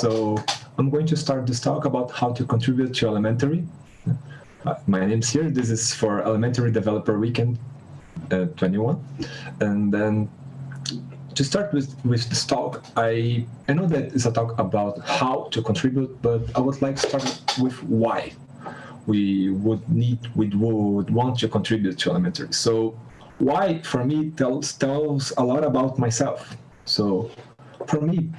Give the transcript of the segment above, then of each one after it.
So I'm going to start this talk about how to contribute to elementary. Uh, my name's here. This is for Elementary Developer Weekend uh, 21. And then to start with, with this talk, I, I know that it's a talk about how to contribute, but I would like to start with why we would need, we would want to contribute to elementary. So why, for me, tells, tells a lot about myself. So for me,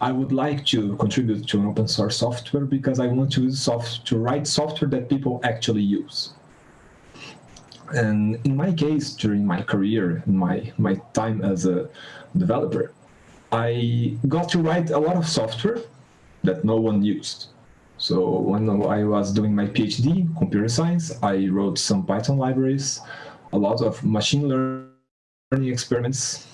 I would like to contribute to open source software because I want to soft to write software that people actually use. And in my case, during my career, my, my time as a developer, I got to write a lot of software that no one used. So when I was doing my PhD, computer science, I wrote some Python libraries, a lot of machine learning experiments,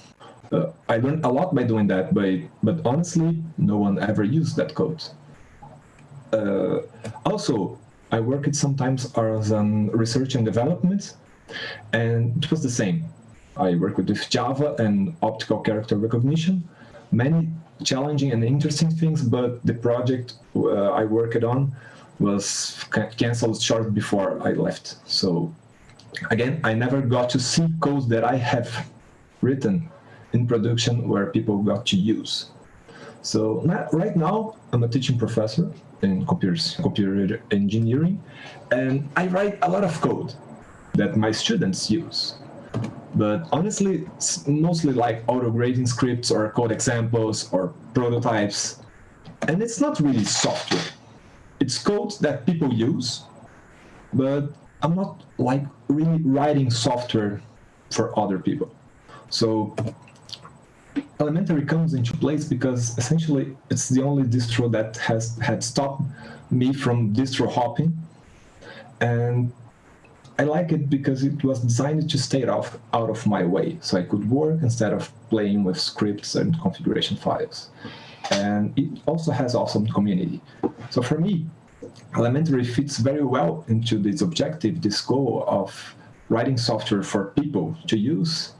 uh, I learned a lot by doing that, but, but honestly, no one ever used that code. Uh, also, I worked sometimes as an research and development, and it was the same. I worked with Java and optical character recognition, many challenging and interesting things, but the project uh, I worked on was canceled short before I left. So again, I never got to see code that I have written in production where people got to use. So right now, I'm a teaching professor in computers, computer engineering, and I write a lot of code that my students use. But honestly, it's mostly like auto-grading scripts or code examples or prototypes. And it's not really software. It's code that people use, but I'm not like really writing software for other people. So elementary comes into place because essentially it's the only distro that has had stopped me from distro hopping. And I like it because it was designed to stay off, out of my way. So I could work instead of playing with scripts and configuration files. And it also has awesome community. So for me elementary fits very well into this objective this goal of writing software for people to use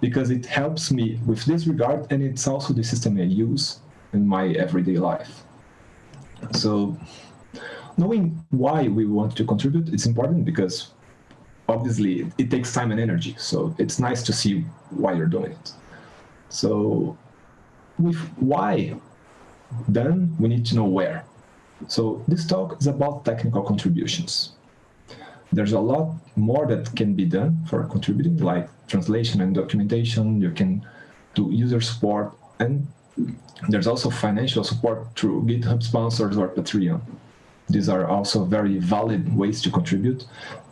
because it helps me with this regard and it's also the system I use in my everyday life. So knowing why we want to contribute is important because obviously it, takes time and energy. So it's nice to see why you're doing it. So with why, then we need to know where. So this talk is about technical contributions there's a lot more that can be done for contributing, like translation and documentation. You can do user support, and there's also financial support through GitHub sponsors or Patreon. These are also very valid ways to contribute,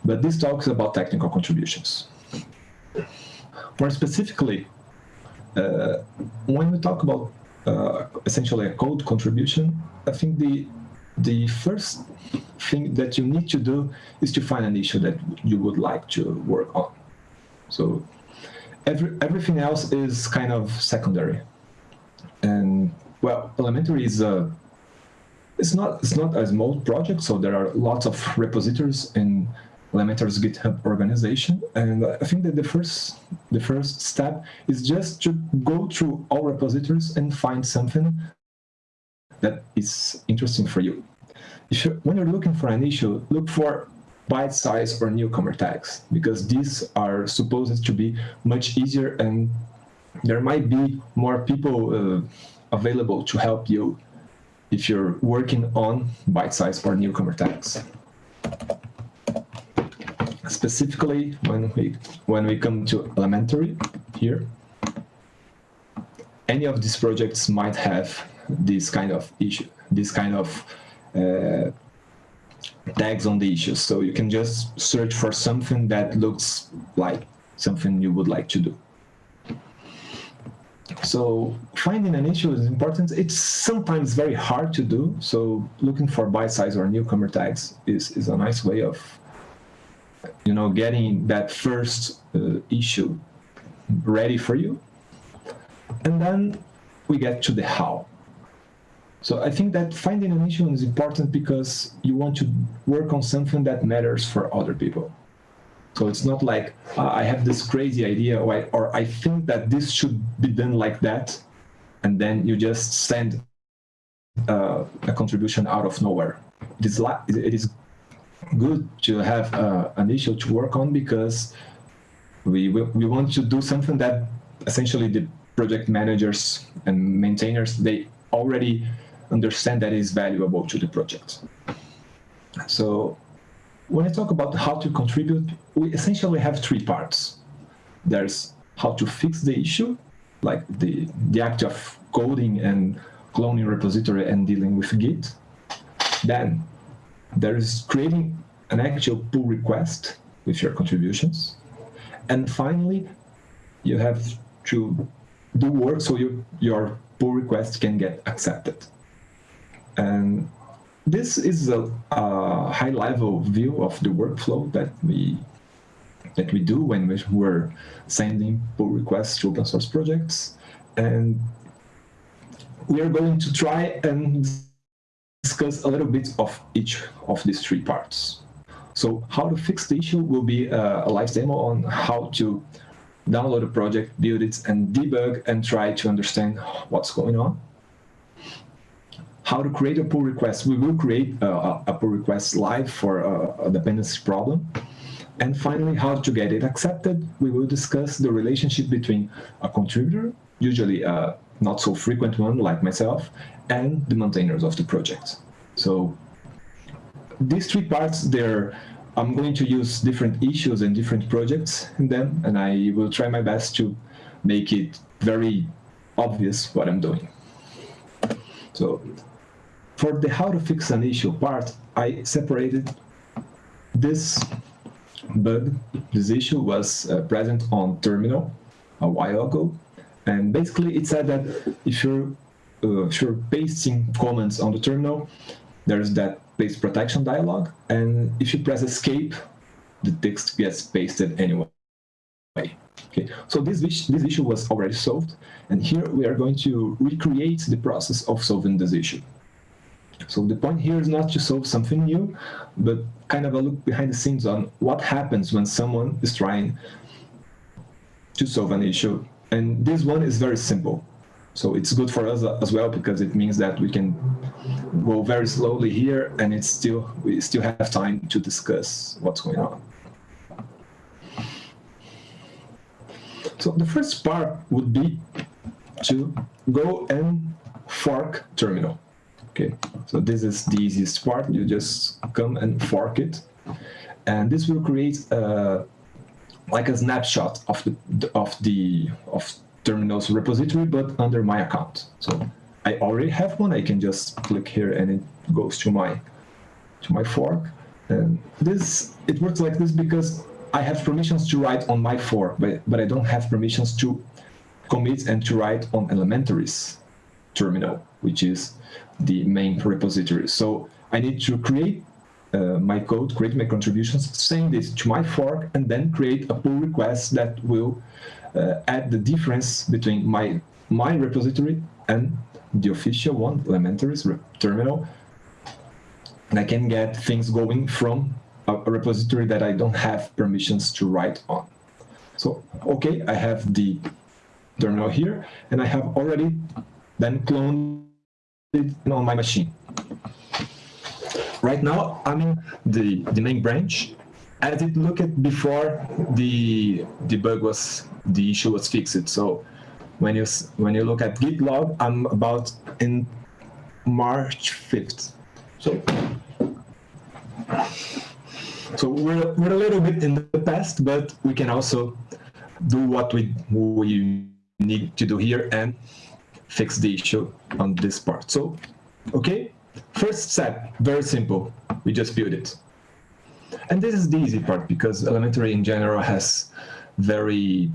but this talk is about technical contributions. More specifically, uh, when we talk about uh, essentially a code contribution, I think the the first thing that you need to do is to find an issue that you would like to work on. So every, everything else is kind of secondary. And well, elementary is a, it's not, it's not a small project, so there are lots of repositories in Elementary's GitHub organization. And I think that the first, the first step is just to go through all repositories and find something that is interesting for you. If you, when you're looking for an issue, look for byte size or newcomer tags, because these are supposed to be much easier and there might be more people uh, available to help you if you're working on byte size or newcomer tags. Specifically, when we when we come to elementary here, any of these projects might have this kind of issue, this kind of uh, tags on the issues. So you can just search for something that looks like something you would like to do. So finding an issue is important. It's sometimes very hard to do. So looking for byte size or newcomer tags is, is a nice way of you know, getting that first uh, issue ready for you. And then we get to the how. So I think that finding an issue is important because you want to work on something that matters for other people. So it's not like uh, I have this crazy idea or I, or I think that this should be done like that, and then you just send uh, a contribution out of nowhere. It is, it is good to have uh, an issue to work on because we, we, we want to do something that essentially the project managers and maintainers, they already understand that is valuable to the project. So when I talk about how to contribute, we essentially have three parts. There's how to fix the issue, like the, the act of coding and cloning repository and dealing with Git. Then there is creating an actual pull request with your contributions. And finally, you have to do work so you, your pull request can get accepted. And this is a, a high-level view of the workflow that we that we do when we were sending pull requests to open source projects. And we are going to try and discuss a little bit of each of these three parts. So how to fix the issue will be a, a live demo on how to download a project, build it, and debug and try to understand what's going on how to create a pull request. We will create a, pull request live for a, a, dependency problem. And finally, how to get it accepted. We will discuss the relationship between a contributor, usually a not so frequent one like myself, and the maintainers of the project. So these three parts, they're I'm going to use different issues and different projects in them, and I will try my best to make it very obvious what I'm doing. So for the how to fix an issue part, I separated this bug, this issue was uh, present on terminal a while ago. And basically it said that if you're, uh, if you're pasting comments on the terminal, there's that paste protection dialog. And if you press escape, the text gets pasted anyway. Okay, so this, this issue was already solved. And here we are going to recreate the process of solving this issue. So the point here is not to solve something new, but kind of a look behind the scenes on what happens when someone is trying to solve an issue. And this one is very simple. So it's good for us as well because it means that we can go very slowly here and it's still we still have time to discuss what's going on. So the first part would be to go and fork terminal. Okay, so this is the easiest part. You just come and fork it. And this will create uh, like a snapshot of the of the of terminals repository, but under my account. So I already have one. I can just click here and it goes to my to my fork. And this it works like this because I have permissions to write on my fork, but but I don't have permissions to commit and to write on elementaries terminal, which is the main repository. So I need to create uh, my code, create my contributions, send this to my fork, and then create a pull request that will uh, add the difference between my, my repository and the official one, Elementaries terminal. And I can get things going from a repository that I don't have permissions to write on. So, okay, I have the terminal here, and I have already then cloned on my machine. Right now, I'm in the, the main branch. As it looked before the, the bug was, the issue was fixed. So when you, when you look at git log, I'm about in March 5th. So, so we're, we're a little bit in the past, but we can also do what we, we need to do here and fix the issue on this part. So, okay, first step, very simple. We just build it. And this is the easy part because elementary in general has very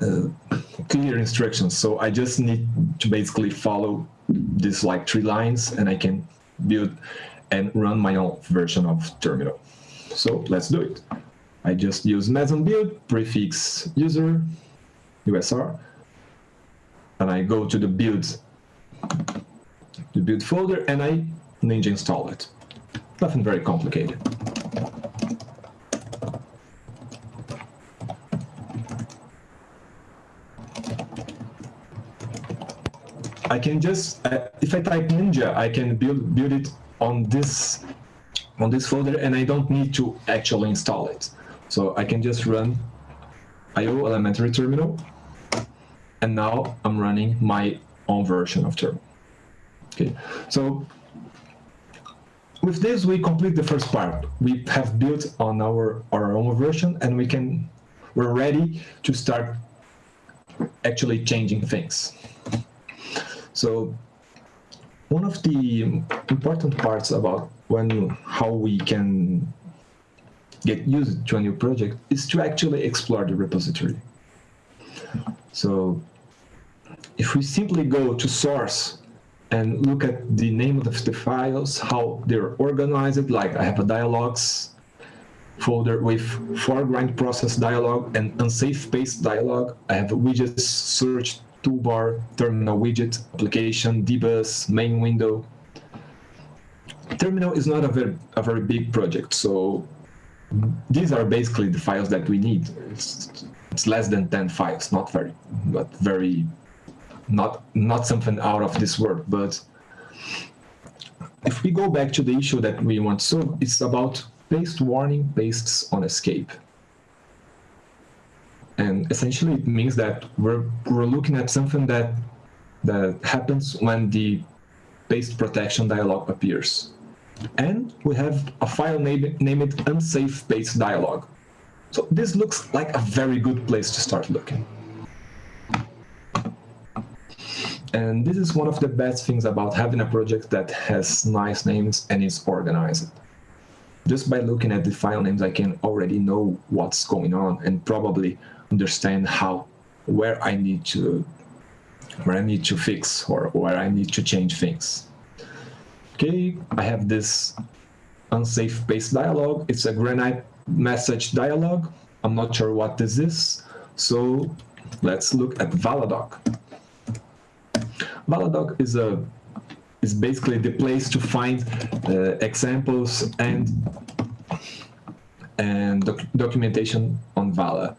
uh, clear instructions. So I just need to basically follow this like three lines and I can build and run my own version of terminal. So let's do it. I just use meson build, prefix user, USR, and I go to the build, the build folder, and I ninja install it. Nothing very complicated. I can just, uh, if I type Ninja, I can build, build it on this, on this folder and I don't need to actually install it. So I can just run IO elementary terminal and now I'm running my own version of terminal. Okay, so with this, we complete the first part. We have built on our, our own version and we can, we're ready to start actually changing things. So one of the important parts about when how we can get used to a new project is to actually explore the repository. So if we simply go to source and look at the name of the files, how they're organized, like I have a dialogues folder with foreground process dialog and unsafe paste dialog. I have widgets, search, toolbar, terminal widget, application, dbus, main window. Terminal is not a very, a very big project, so these are basically the files that we need. It's, it's less than 10 files, not very, but very not not something out of this world but if we go back to the issue that we want to solve it's about paste warning pastes on escape. And essentially it means that we're we're looking at something that that happens when the paste protection dialog appears. And we have a file name, named unsafe paste dialog so this looks like a very good place to start looking And this is one of the best things about having a project that has nice names and is organized. Just by looking at the file names, I can already know what's going on and probably understand how, where I need to, where I need to fix or where I need to change things. Okay, I have this unsafe paste dialog. It's a Granite message dialog. I'm not sure what this is. So let's look at Valadoc. Valadoc is a is basically the place to find uh, examples and and doc documentation on Vala.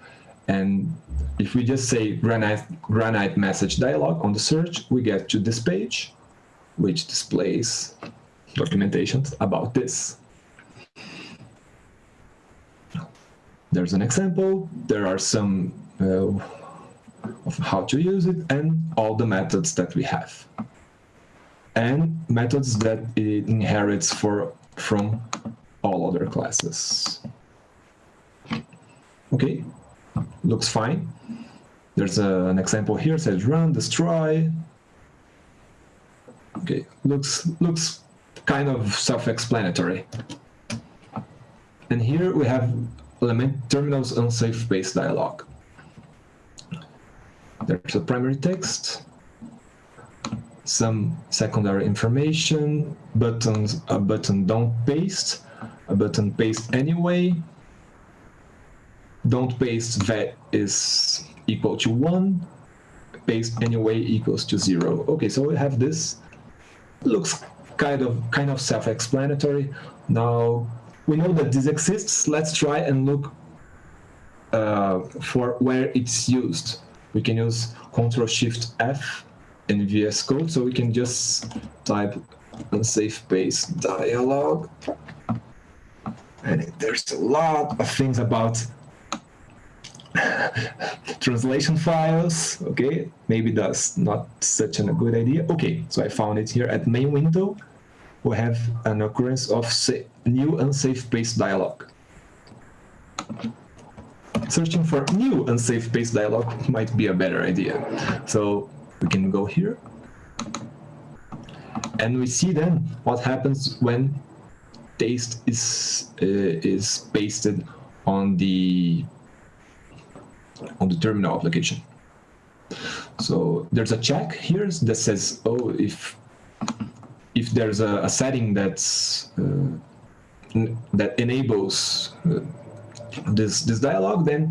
And if we just say Granite, Granite message dialog on the search, we get to this page, which displays documentation about this. There's an example. There are some uh, of how to use it and all the methods that we have. And methods that it inherits for from all other classes. Okay, looks fine. There's a, an example here, says run, destroy. Okay, looks looks kind of self-explanatory. And here we have element terminals unsafe paste dialog. There's a primary text, some secondary information, buttons, a button don't paste, a button paste anyway, don't paste that is equal to 1, paste anyway equals to 0. Okay, so we have this. Looks kind of kind of self-explanatory. Now we know that this exists. Let's try and look uh, for where it's used we can use Control Shift F in VS Code, so we can just type unsafe paste dialog. And there's a lot of things about translation files. Okay, maybe that's not such a good idea. Okay, so I found it here at main window. We have an occurrence of new unsafe paste dialog searching for new unsafe paste dialog might be a better idea. So we can go here. And we see then what happens when paste is uh, is pasted on the on the terminal application. So there's a check here that says, oh, if if there's a, a setting that's uh, that enables uh, this, this dialog, then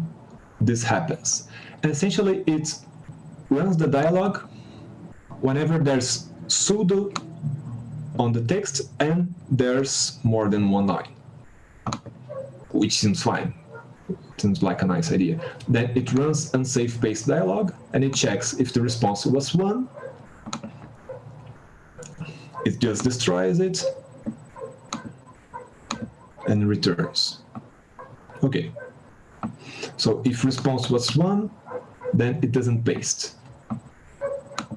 this happens. And essentially it runs the dialog whenever there's sudo on the text and there's more than one line, which seems fine. Seems like a nice idea. Then it runs unsafe paste dialog and it checks if the response was one it just destroys it and returns. Okay. So if response was one, then it doesn't paste.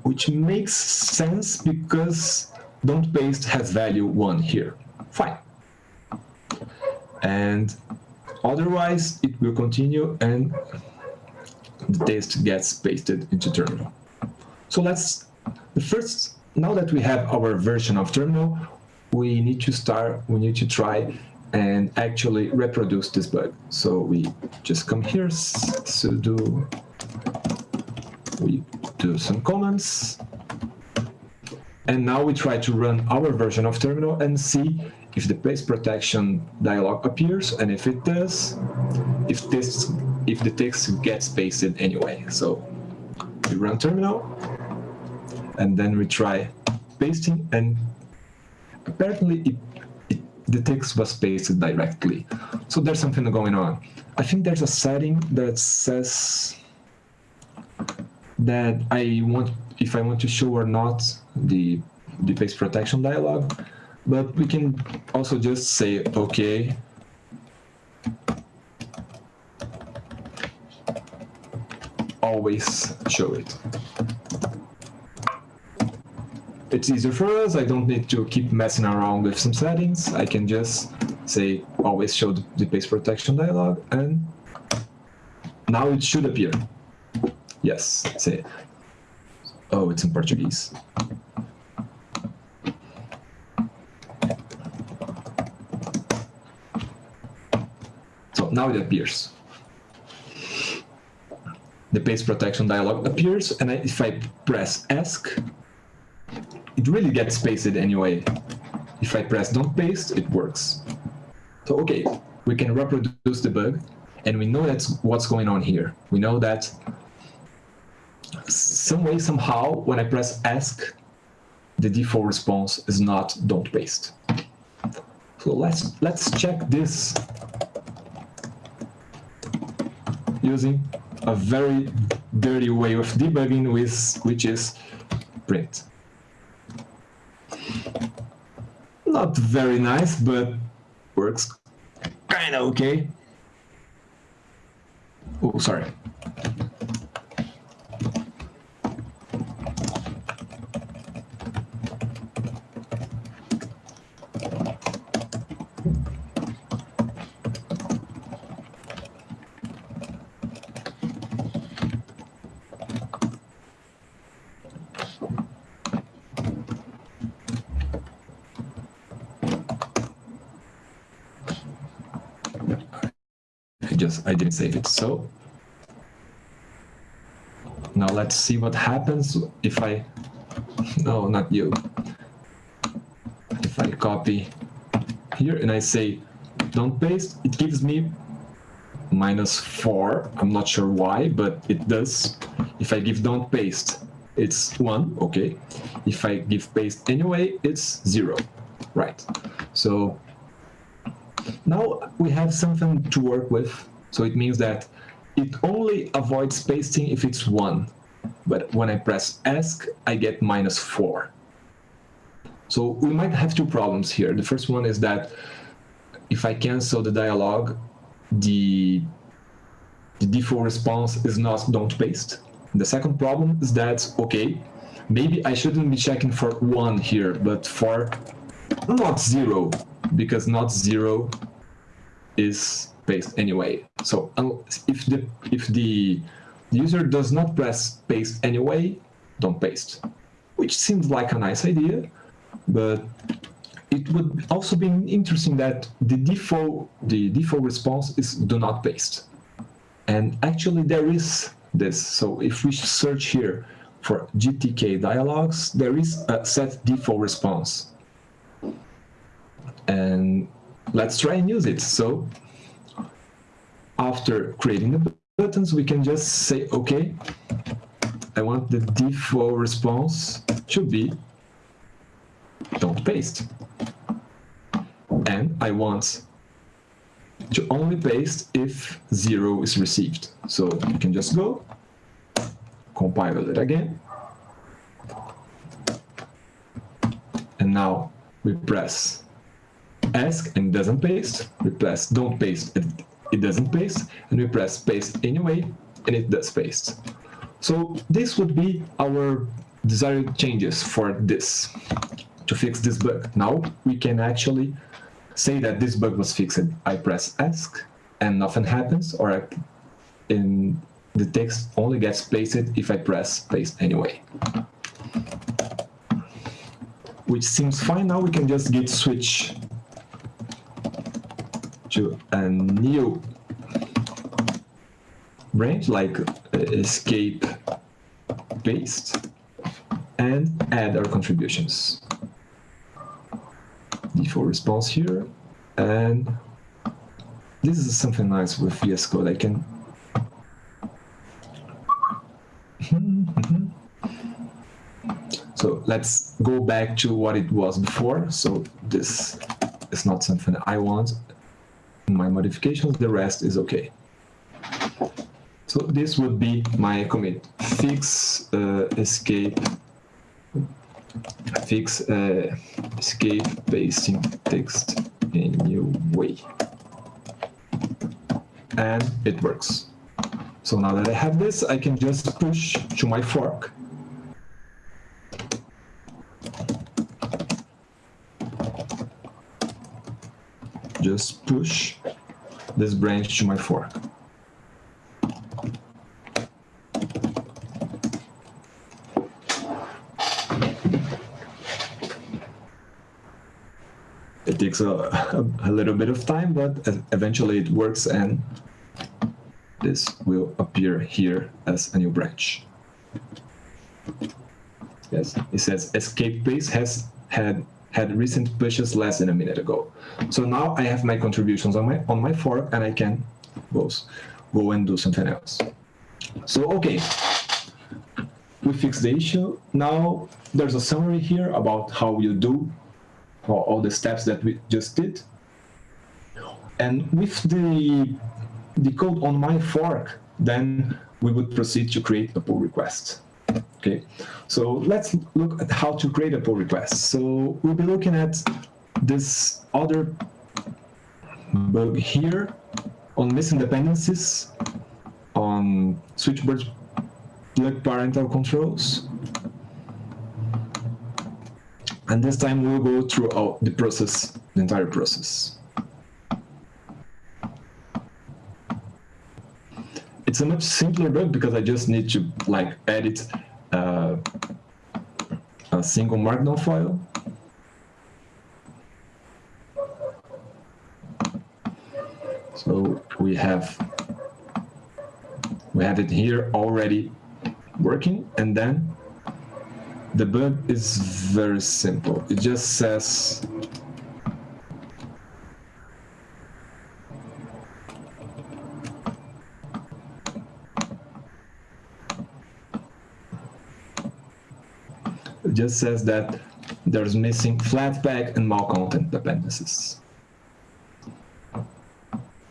Which makes sense because don't paste has value one here. Fine. And otherwise it will continue and the test gets pasted into terminal. So let's, the first, now that we have our version of terminal, we need to start, we need to try and actually reproduce this bug. So we just come here, sudo, we do some comments, and now we try to run our version of terminal and see if the paste protection dialog appears, and if it does, if this if the text gets pasted anyway. So we run terminal, and then we try pasting, and apparently it, it, the text was pasted directly. So there's something going on. I think there's a setting that says that I want, if I want to show or not the, the paste protection dialog, but we can also just say, okay, always show it. It's easier for us. I don't need to keep messing around with some settings. I can just say always show the paste protection dialog and now it should appear. Yes, say. Oh, it's in Portuguese. So now it appears. The paste protection dialog appears, and if I press Esc, it really gets pasted anyway. If I press don't paste, it works. So okay, we can reproduce the bug, and we know that's what's going on here. We know that some way, somehow, when I press Esc, the default response is not don't paste. So let's let's check this using a very dirty way of debugging with which is print. Not very nice, but works kind of okay. Oh, sorry. I didn't save it. So now let's see what happens if I, no, not you. If I copy here and I say don't paste, it gives me minus four. I'm not sure why, but it does. If I give don't paste, it's one, okay. If I give paste anyway, it's zero, right. So now we have something to work with so it means that it only avoids pasting if it's 1. But when I press Esc, I get minus 4. So we might have two problems here. The first one is that if I cancel the dialog, the, the default response is not don't paste. The second problem is that, okay, maybe I shouldn't be checking for 1 here, but for not 0, because not 0 is paste anyway. So um, if the if the user does not press paste anyway, don't paste. Which seems like a nice idea, but it would also be interesting that the default the default response is do not paste. And actually there is this. So if we search here for GTK dialogues, there is a set default response. And let's try and use it. So after creating the buttons, we can just say, okay, I want the default response to be don't paste. And I want to only paste if zero is received. So you can just go, compile it again, and now we press Esc and doesn't paste. We press don't paste, it, doesn't paste. And we press paste anyway, and it does paste. So this would be our desired changes for this, to fix this bug. Now we can actually say that this bug was fixed. I press Esc and nothing happens, or I, in the text only gets pasted if I press paste anyway. Which seems fine now, we can just git switch to a new branch like uh, escape paste and add our contributions. Default response here and this is something nice with VS Code. I can so let's go back to what it was before. So this is not something I want my modifications. The rest is okay. So this would be my commit. Fix uh, escape fix uh, escape pasting text in new way and it works. So now that I have this, I can just push to my fork. Just push this branch to my fork. It takes a, a, little bit of time, but eventually it works and this will appear here as a new branch. Yes, it says escape paste has had had recent pushes less than a minute ago. So now I have my contributions on my on my fork and I can go, go and do something else. So okay, we fixed the issue. Now there's a summary here about how you do all the steps that we just did. And with the the code on my fork, then we would proceed to create a pull request. Okay, so let's look at how to create a pull request. So we'll be looking at this other bug here on missing dependencies on switchboard plug parental controls. And this time we'll go through the process, the entire process. it's a much simpler bug because I just need to like edit single markdown file. So we have we have it here already working and then the bug is very simple. It just says just says that there's missing Flatpak and malcontent dependencies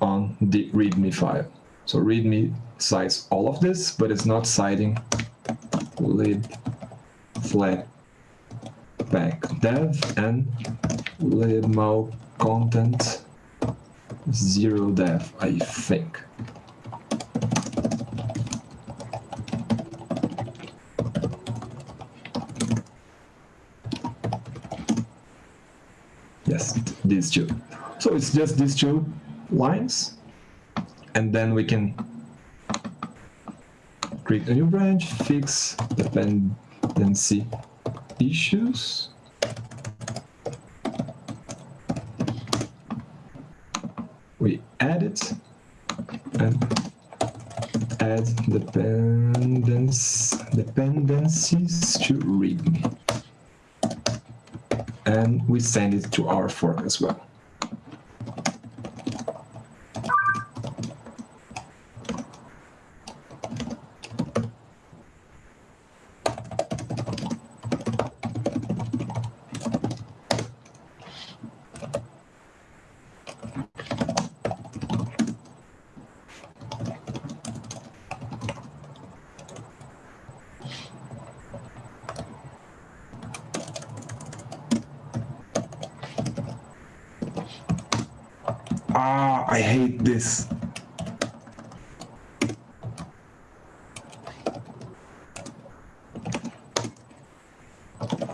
on the README file. So README cites all of this, but it's not citing lib flatpak dev and lib malcontent zero dev, I think. These two. So it's just these two lines, and then we can create a new branch, fix dependency issues. We add it and add dependence, dependencies to README and we send it to our fork as well. Ah, I hate this.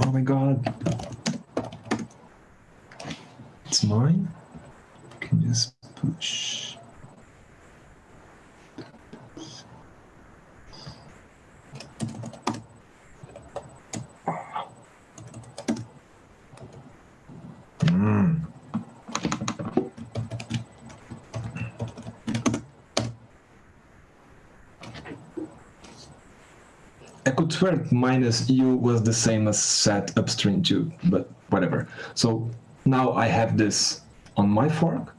Oh my god. It's mine? Can you just push? Mm. Swear minus u was the same as set upstream 2, but whatever. So now I have this on my fork,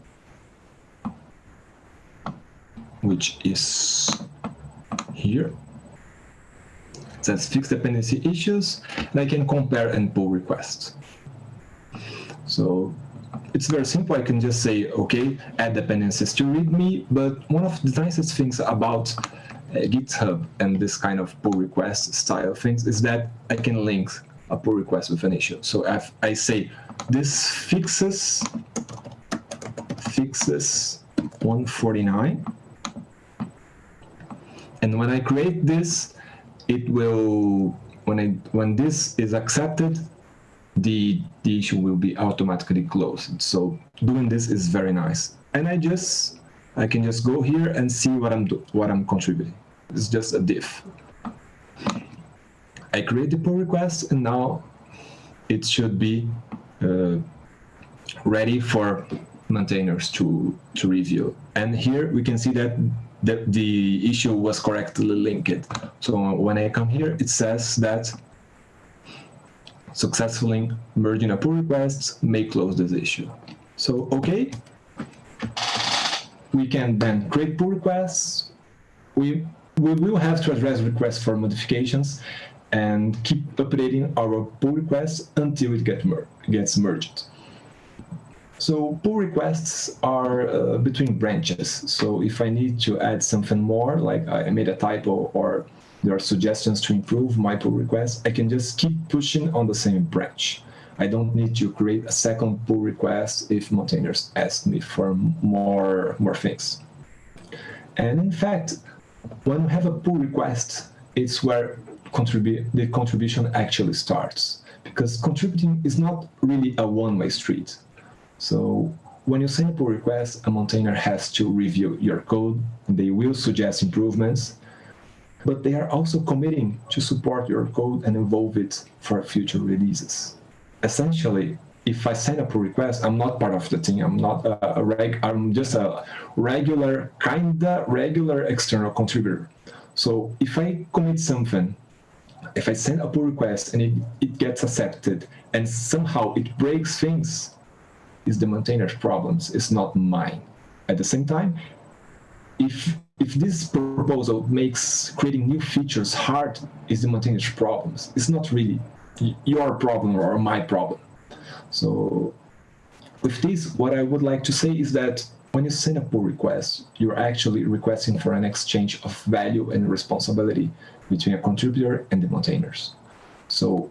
which is here. It says fixed dependency issues, and I can compare and pull requests. So it's very simple. I can just say, okay, add dependencies to README, but one of the nicest things about Uh, GitHub and this kind of pull request style things is that I can link a pull request with an issue. So if I say this fixes fixes 149, and when I create this, it will when I when this is accepted, the the issue will be automatically closed. So doing this is very nice, and I just I can just go here and see what I'm what I'm contributing. It's just a diff. I create the pull request, and now it should be uh, ready for maintainers to to review. And here we can see that the, the issue was correctly linked. So when I come here, it says that successfully merging a pull request may close this issue. So, okay, we can then create pull requests. We, we will have to address requests for modifications and keep updating our pull requests until it get mer gets merged. So pull requests are uh, between branches. So if I need to add something more, like I made a typo or there are suggestions to improve my pull request, I can just keep pushing on the same branch. I don't need to create a second pull request if maintainers ask me for more, more things. And in fact, when we have a pull request, it's where the contribution actually starts. Because contributing is not really a one-way street. So when you send a pull request, a maintainer has to review your code. They will suggest improvements, but they are also committing to support your code and evolve it for future releases. Essentially, if I send a pull request, I'm not part of the team. I'm not a, reg. I'm just a regular, kinda regular external contributor. So if I commit something, if I send a pull request and it, it gets accepted, and somehow it breaks things, is the maintainer's problems, it's not mine. At the same time, if if this proposal makes creating new features hard, is the maintainer's problems. It's not really your problem or my problem. So with this, what I would like to say is that when you send a pull request, you're actually requesting for an exchange of value and responsibility between a contributor and the maintainers. So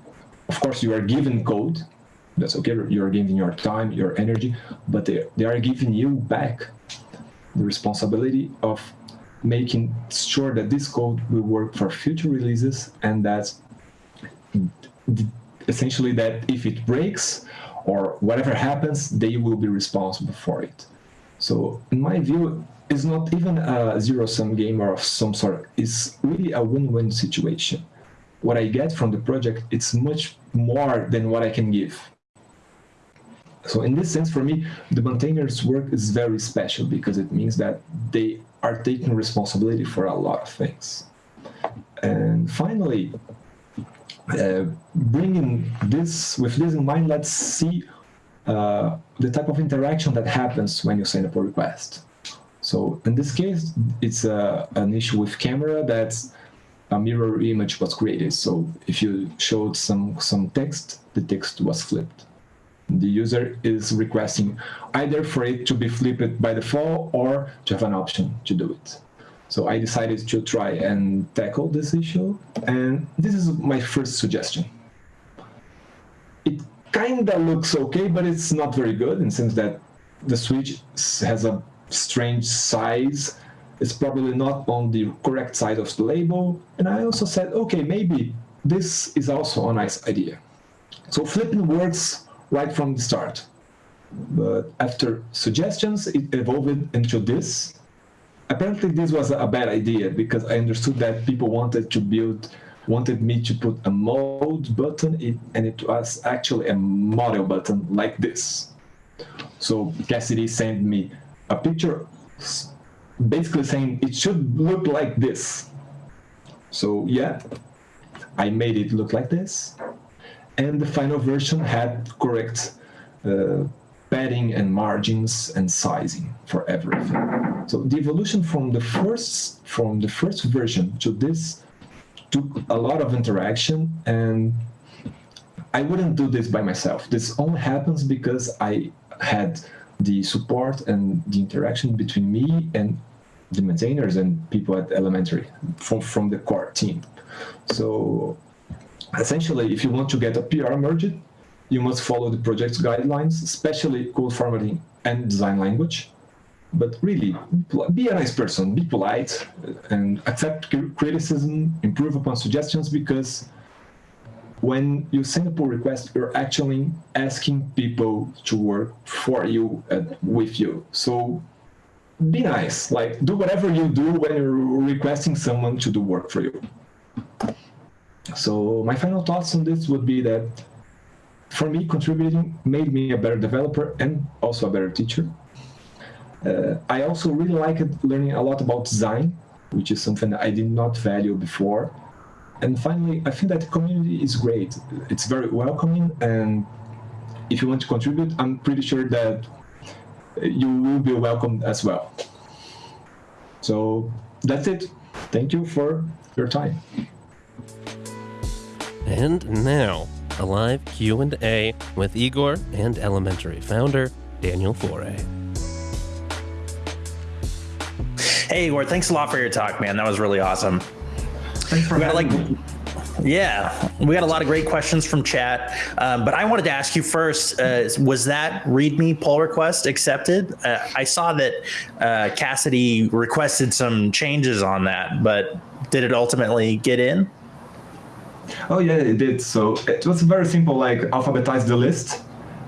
of course you are given code that's okay. You're giving your time, your energy, but they, they are giving you back the responsibility of making sure that this code will work for future releases and that essentially that if it breaks or whatever happens, they will be responsible for it. So in my view, it's not even a zero-sum game or of some sort. It's really a win-win situation. What I get from the project, it's much more than what I can give. So in this sense, for me, the maintainer's work is very special because it means that they are taking responsibility for a lot of things. And finally, uh, bringing this, with this in mind, let's see uh, the type of interaction that happens when you send a pull request. So in this case, it's uh, an issue with camera that a mirror image was created. So if you showed some, some text, the text was flipped the user is requesting either for it to be flipped by default or to have an option to do it. So I decided to try and tackle this issue, and this is my first suggestion. It kinda looks okay, but it's not very good in the sense that the switch has a strange size. It's probably not on the correct side of the label. And I also said, okay, maybe this is also a nice idea. So flipping works right from the start. But after suggestions, it evolved into this. Apparently, this was a bad idea because I understood that people wanted to build, wanted me to put a mode button, and it was actually a model button like this. So Cassidy sent me a picture basically saying it should look like this. So yeah, I made it look like this. And the final version had correct uh, padding and margins and sizing for everything. So the evolution from the first from the first version to this took a lot of interaction and I wouldn't do this by myself. This only happens because I had the support and the interaction between me and the maintainers and people at elementary from, from the core team. So essentially, if you want to get a PR merged, you must follow the project's guidelines, especially code formatting and design language. But really, be a nice person, be polite, uh, and accept criticism, improve upon suggestions, because when you send a pull request, you're actually asking people to work for you and with you. So be nice, like do whatever you do when you're requesting someone to do work for you. So my final thoughts on this would be that for me, contributing made me a better developer and also a better teacher. Uh, I also really liked learning a lot about design, which is something I did not value before. And finally, I think that the community is great. It's very welcoming, and if you want to contribute, I'm pretty sure that you will be welcomed as well. So that's it. Thank you for your time. And now, a live Q&A with Igor and Elementary founder Daniel Foré. Hey Igor, thanks a lot for your talk, man. That was really awesome. Thanks for having like, me. Yeah, we got a lot of great questions from chat, um, but I wanted to ask you first: uh, Was that README pull request accepted? Uh, I saw that uh, Cassidy requested some changes on that, but did it ultimately get in? Oh yeah, it did. So it was very simple, like alphabetize the list,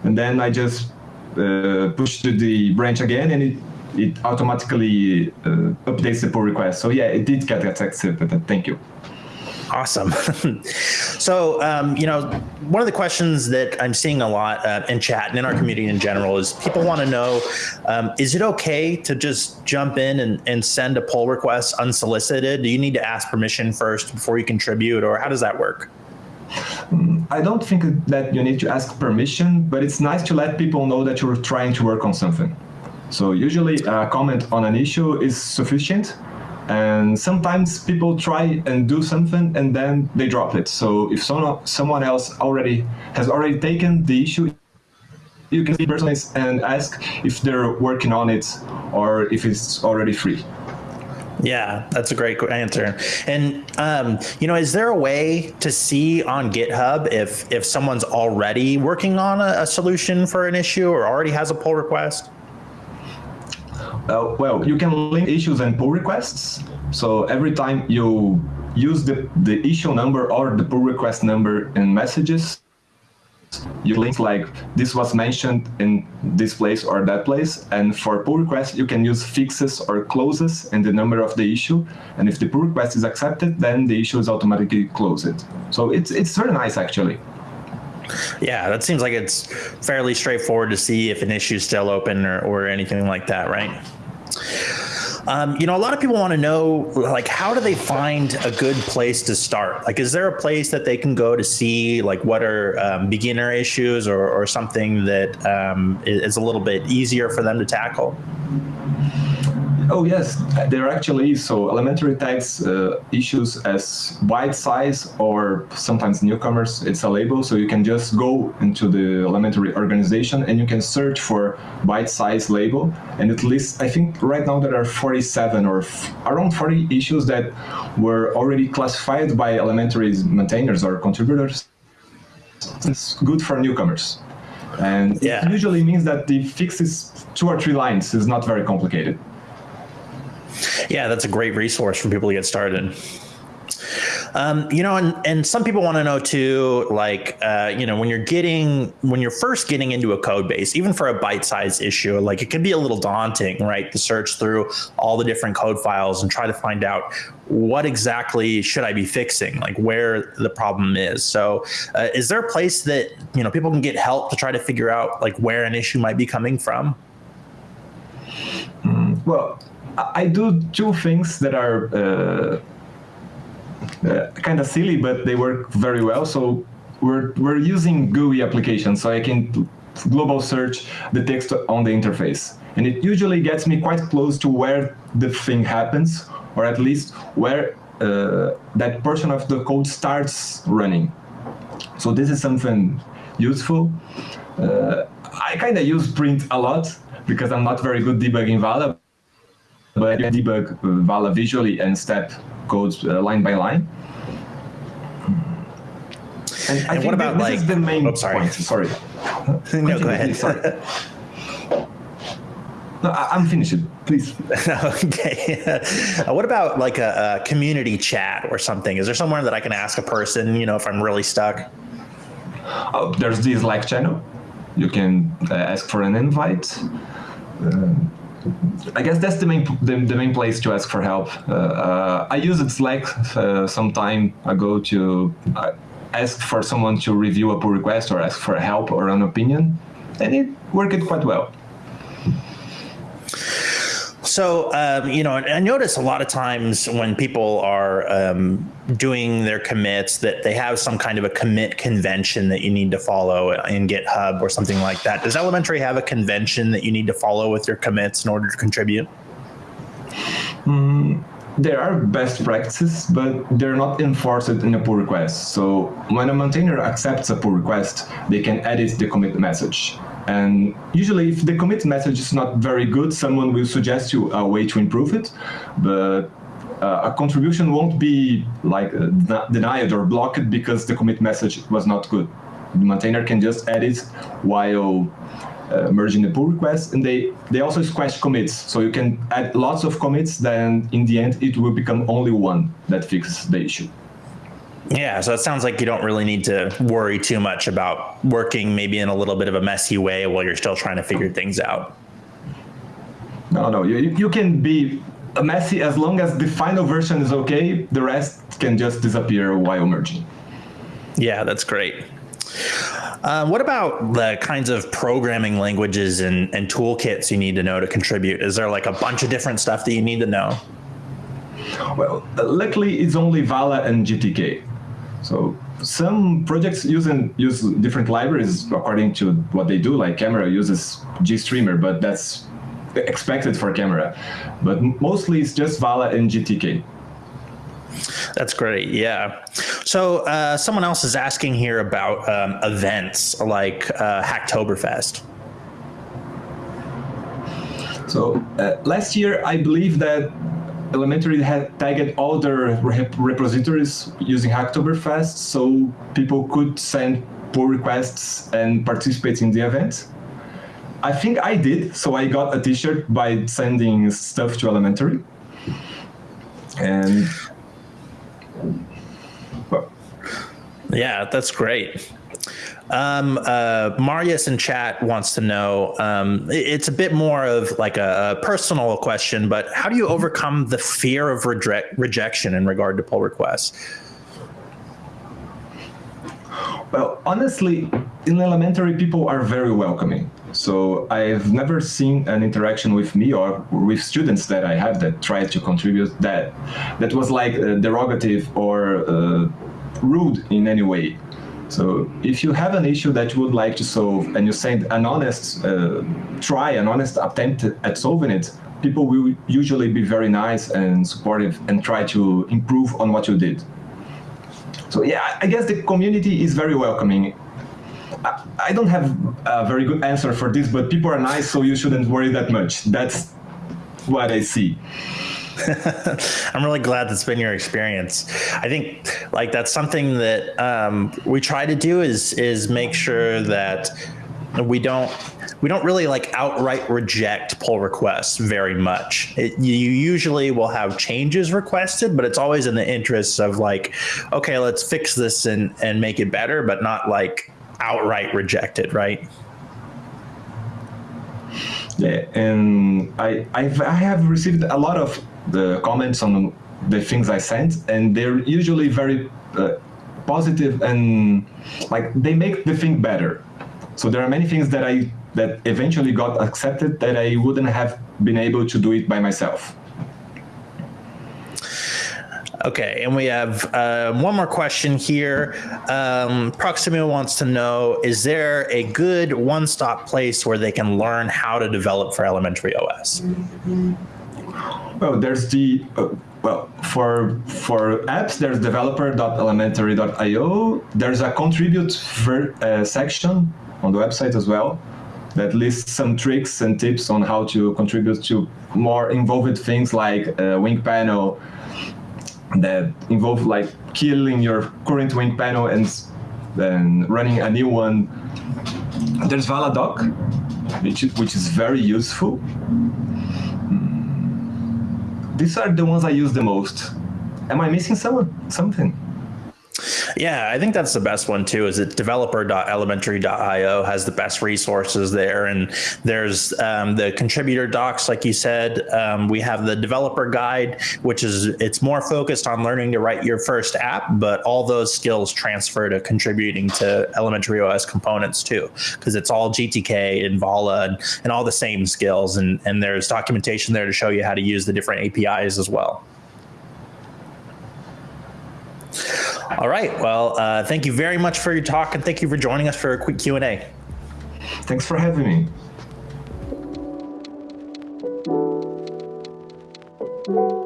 and then I just uh, push to the branch again, and it it automatically uh, updates the pull request. So yeah, it did get accepted. Thank you. Awesome. so, um, you know, one of the questions that I'm seeing a lot uh, in chat and in our community in general is people want to know um, is it okay to just jump in and, and send a pull request unsolicited? Do you need to ask permission first before you contribute, or how does that work? Mm, I don't think that you need to ask permission, but it's nice to let people know that you're trying to work on something. So usually a comment on an issue is sufficient and sometimes people try and do something and then they drop it. So if someone someone else already has already taken the issue, you can see personally and ask if they're working on it or if it's already free. Yeah, that's a great answer. And um, you know, is there a way to see on GitHub if if someone's already working on a, a solution for an issue or already has a pull request? Uh, well, you can link issues and pull requests. So every time you use the, the issue number or the pull request number in messages, you link like this was mentioned in this place or that place. And for pull requests, you can use fixes or closes and the number of the issue. And if the pull request is accepted, then the issue is automatically closed. So it's, it's very nice actually. Yeah, that seems like it's fairly straightforward to see if an issue is still open or, or anything like that, right? Um, you know, a lot of people want to know, like, how do they find a good place to start? Like, is there a place that they can go to see, like, what are um, beginner issues or, or something that um, is a little bit easier for them to tackle? Oh yes, there actually is. So elementary tags uh, issues as bitesize or sometimes newcomers. It's a label, so you can just go into the elementary organization and you can search for bitesize label. And at least I think right now there are 47 or around 40 issues that were already classified by elementary maintainers or contributors. It's good for newcomers. And Yeah. it usually means that the fix is two or three lines. It's not very complicated. Yeah, that's a great resource for people to get started. Um, you know, and, and some people want to know too, like, uh, you know, when you're getting, when you're first getting into a code base, even for a bite sized issue, like it can be a little daunting, right? To search through all the different code files and try to find out what exactly should I be fixing, like where the problem is. So, uh, is there a place that, you know, people can get help to try to figure out like where an issue might be coming from? Well, I do two things that are uh, uh, kind of silly, but they work very well. So we're we're using GUI applications, so I can global search the text on the interface, and it usually gets me quite close to where the thing happens, or at least where uh, that portion of the code starts running. So this is something useful. Uh, I kind of use print a lot because I'm not very good debugging Vala, but can debug Vala visually and step codes uh, line by line. And, And what about, this like- is the main oh, sorry. point. Sorry. no, go ahead. Sorry. No, I, I'm finished. Please. okay. Uh, what about like a, a community chat or something? Is there somewhere that I can ask a person, you know, if I'm really stuck? Oh, there's the Slack channel. You can uh, ask for an invite. Um, I guess that's the main the, the main place to ask for help. Uh, uh, I used Slack uh, some time ago to uh, ask for someone to review a pull request or ask for help or an opinion, and it worked quite well. So, um, you know, I notice a lot of times when people are um, doing their commits that they have some kind of a commit convention that you need to follow in GitHub or something like that. Does Elementary have a convention that you need to follow with your commits in order to contribute? There are best practices, but they're not enforced in a pull request. So when a maintainer accepts a pull request, they can edit the commit message. And usually, if the commit message is not very good, someone will suggest you a way to improve it. But uh, a contribution won't be like uh, denied or blocked because the commit message was not good. The maintainer can just edit while uh, merging the pull request, and they they also squash commits, so you can add lots of commits. Then in the end, it will become only one that fixes the issue. Yeah, so it sounds like you don't really need to worry too much about working maybe in a little bit of a messy way while you're still trying to figure things out. No, no, you you can be messy as long as the final version is okay. The rest can just disappear while merging. Yeah, that's great. Um, what about the kinds of programming languages and, and toolkits you need to know to contribute? Is there like a bunch of different stuff that you need to know? Well, uh, luckily it's only Vala and GTK. So some projects using use different libraries according to what they do. Like Camera uses GStreamer, but that's expected for Camera. But mostly it's just Vala and GTK. That's great. Yeah. So uh, someone else is asking here about um, events like uh, Hacktoberfest. So uh, last year, I believe that Elementary had tagged all their rep- repositories using Hacktoberfest, so people could send pull requests and participate in the event. I think I did, so I got a T-shirt by sending stuff to Elementary. And Yeah, that's great. Um, uh, Marius in chat wants to know. Um, it's a bit more of like a, a personal question, but how do you overcome the fear of reject, rejection in regard to pull requests? Well, honestly, in elementary, people are very welcoming. So I've never seen an interaction with me or with students that I have that tried to contribute that that was like uh, derogative or uh, rude in any way. So if you have an issue that you would like to solve and you send an honest uh, try, an honest attempt at solving it, people will usually be very nice and supportive and try to improve on what you did. So yeah, I guess the community is very welcoming. I, I don't have a very good answer for this, but people are nice, so you shouldn't worry that much. That's what I see. I'm really glad that's been your experience. I think like that's something that um, we try to do is is make sure that we don't we don't really like outright reject pull requests very much. It, you usually will have changes requested, but it's always in the interests of like, okay, let's fix this and and make it better, but not like outright reject it, right? Yeah, and I I've, I have received a lot of the comments on the things I sent, and they're usually very uh, positive and like they make the thing better. So there are many things that I that eventually got accepted that I wouldn't have been able to do it by myself. Okay, and we have uh, one more question here. Um, wants to know Is there a good one stop place where they can learn how to develop for elementary OS? Well, there's the uh, well for for apps there's developer.elementary.io there's a contribute uh, section on the website as well that lists some tricks and tips on how to contribute to more involved things like uh, Wingpanel that involve like killing your current Wingpanel and then running a new one. There's Valadoc, which, which is very useful. These are the ones I use the most. Am I missing someone, something? Yeah, I think that's the best one too. Is that developer.elementary.io has the best resources there, and there's um, the contributor docs, like you said. Um, we have the developer guide, which is it's more focused on learning to write your first app, but all those skills transfer to contributing to elementary OS components too, because it's all GTK and Vala and, and all the same skills, and and there's documentation there to show you how to use the different APIs as well. All right. Well, uh, thank you very much for your talk, and thank you for joining us for a quick Q and A. Thanks for having me. you